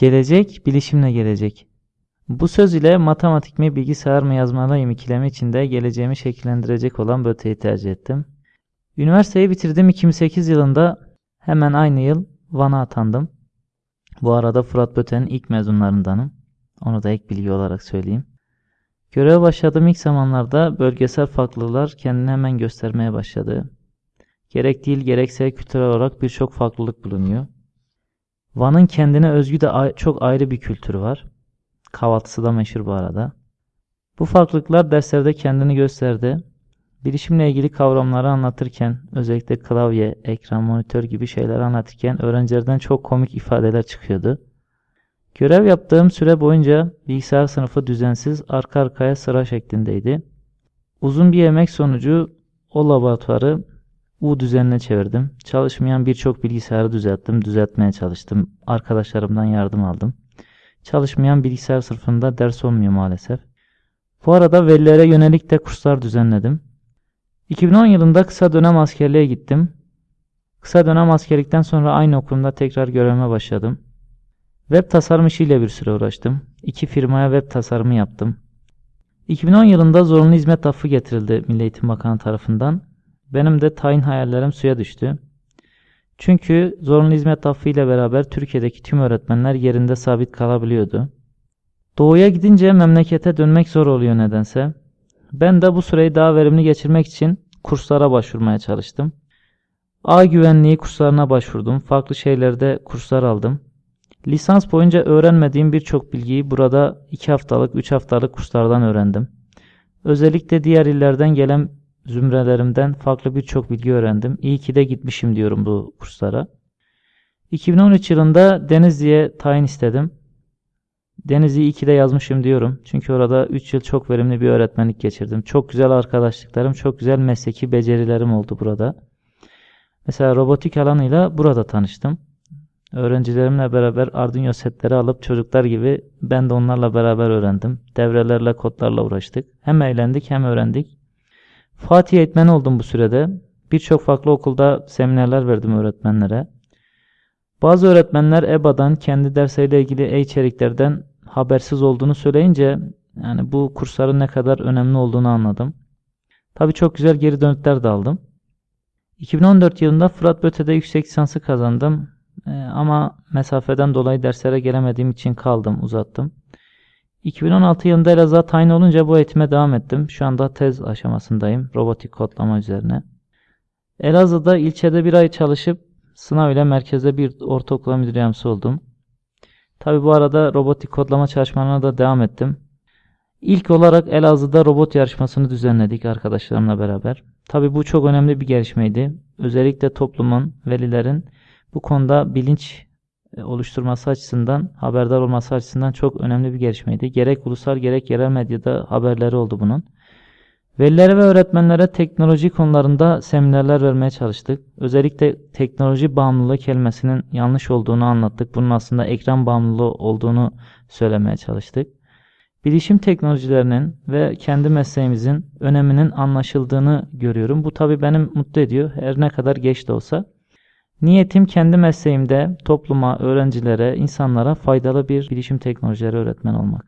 Gelecek, bilişimle gelecek. Bu söz ile matematik mi, bilgisayar mı yazmalıyım ikilemi içinde geleceğimi şekillendirecek olan böteyi tercih ettim. Üniversiteyi bitirdim 2008 yılında hemen aynı yıl Van'a atandım. Bu arada Fırat Böte'nin ilk mezunlarındanım. Onu da ek bilgi olarak söyleyeyim. Göreve başladığım ilk zamanlarda bölgesel farklılıklar kendini hemen göstermeye başladı. Gerek dil gerekse kültürel olarak birçok farklılık bulunuyor. Van'ın kendine özgü de çok ayrı bir kültürü var. Kahvaltısı da meşhur bu arada. Bu farklılıklar derslerde kendini gösterdi. Bilişimle ilgili kavramları anlatırken, özellikle klavye, ekran, monitör gibi şeyler anlatırken öğrencilerden çok komik ifadeler çıkıyordu. Görev yaptığım süre boyunca bilgisayar sınıfı düzensiz arka arkaya sıra şeklindeydi. Uzun bir emek sonucu o laboratuvarı U düzenine çevirdim. Çalışmayan birçok bilgisayarı düzelttim, düzeltmeye çalıştım. Arkadaşlarımdan yardım aldım. Çalışmayan bilgisayar sınıfında ders olmuyor maalesef. Bu arada velilere yönelik de kurslar düzenledim. 2010 yılında kısa dönem askerliğe gittim. Kısa dönem askerlikten sonra aynı okulumda tekrar görevime başladım. Web tasarım işiyle bir süre uğraştım. İki firmaya web tasarımı yaptım. 2010 yılında zorunlu hizmet affı getirildi Milli Eğitim Bakanı tarafından. Benim de tayin hayallerim suya düştü. Çünkü zorunlu hizmet affı ile beraber Türkiye'deki tüm öğretmenler yerinde sabit kalabiliyordu. Doğuya gidince memlekete dönmek zor oluyor nedense. Ben de bu süreyi daha verimli geçirmek için kurslara başvurmaya çalıştım. A güvenliği kurslarına başvurdum. Farklı şeylerde kurslar aldım. Lisans boyunca öğrenmediğim birçok bilgiyi burada 2 haftalık, 3 haftalık kurslardan öğrendim. Özellikle diğer illerden gelen zümrelerimden farklı birçok bilgi öğrendim. İyi ki de gitmişim diyorum bu kurslara. 2013 yılında Denizli'ye tayin istedim. Denizli 2'de yazmışım diyorum. Çünkü orada 3 yıl çok verimli bir öğretmenlik geçirdim. Çok güzel arkadaşlıklarım, çok güzel mesleki becerilerim oldu burada. Mesela robotik alanıyla burada tanıştım. Öğrencilerimle beraber Arduino setleri alıp çocuklar gibi ben de onlarla beraber öğrendim. Devrelerle, kodlarla uğraştık. Hem eğlendik hem öğrendik. Fatih eğitmeni oldum bu sürede. Birçok farklı okulda seminerler verdim öğretmenlere. Bazı öğretmenler EBA'dan kendi dersleriyle ilgili e-içeriklerden habersiz olduğunu söyleyince yani bu kursların ne kadar önemli olduğunu anladım. Tabii çok güzel geri dönütler de aldım. 2014 yılında Fırat Böte'de yüksek lisansı kazandım. Ee, ama mesafeden dolayı derslere gelemediğim için kaldım, uzattım. 2016 yılında Elazığ'a tayin olunca bu eğitime devam ettim. Şu anda tez aşamasındayım. Robotik kodlama üzerine. Elazığ'da ilçede bir ay çalışıp sınav ile merkezde bir ortaokula müdür yardımcısı oldum. Tabi bu arada robotik kodlama çalışmalarına da devam ettim. İlk olarak Elazığ'da robot yarışmasını düzenledik arkadaşlarımla beraber. Tabi bu çok önemli bir gelişmeydi. Özellikle toplumun, velilerin bu konuda bilinç oluşturması açısından, haberdar olması açısından çok önemli bir gelişmeydi. Gerek ulusal gerek yerel medyada haberleri oldu bunun. Velilere ve öğretmenlere teknoloji konularında seminerler vermeye çalıştık. Özellikle teknoloji bağımlılığı kelimesinin yanlış olduğunu anlattık. Bunun aslında ekran bağımlılığı olduğunu söylemeye çalıştık. Bilişim teknolojilerinin ve kendi mesleğimizin öneminin anlaşıldığını görüyorum. Bu tabi beni mutlu ediyor. Her ne kadar geç de olsa. Niyetim kendi mesleğimde topluma, öğrencilere, insanlara faydalı bir bilişim teknolojileri öğretmen olmak.